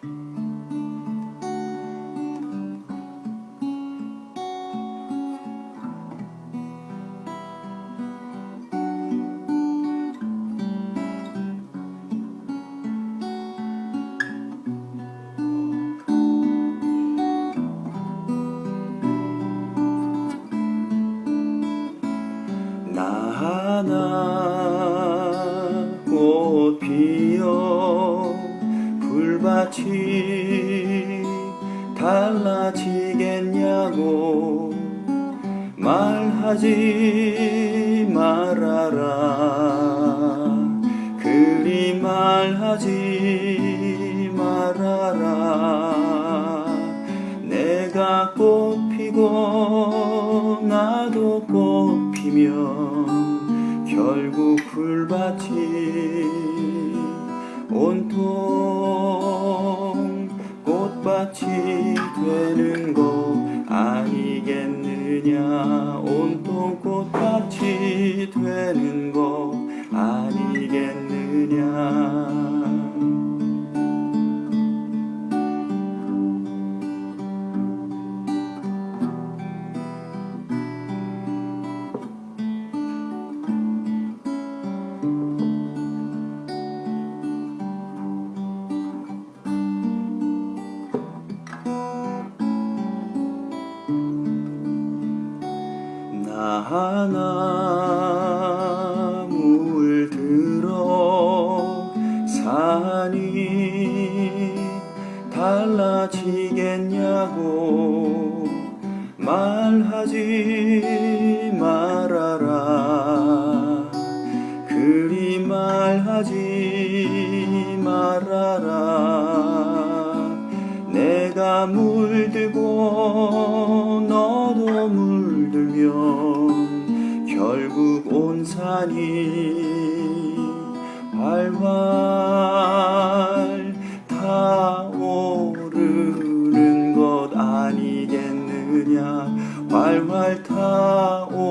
나 하나 꽃 피어 불밭이 달라지겠냐고 말하지 말아라. 그리 말하지 말아라. 내가 꽃 피고 나도 꽃 피면 결국 불밭이 온통 꽃밭이 되는 거 아니겠느냐? 온통 꽃밭이 되는 거 아니겠느냐 하나 물들어 산이 달라지겠냐고 말하지 말아라. 그리 말하지 말아라. 내가 물들고 너도 물 보면 결국 온 산이 활활 타오르는 것 아니겠느냐? 발발 타오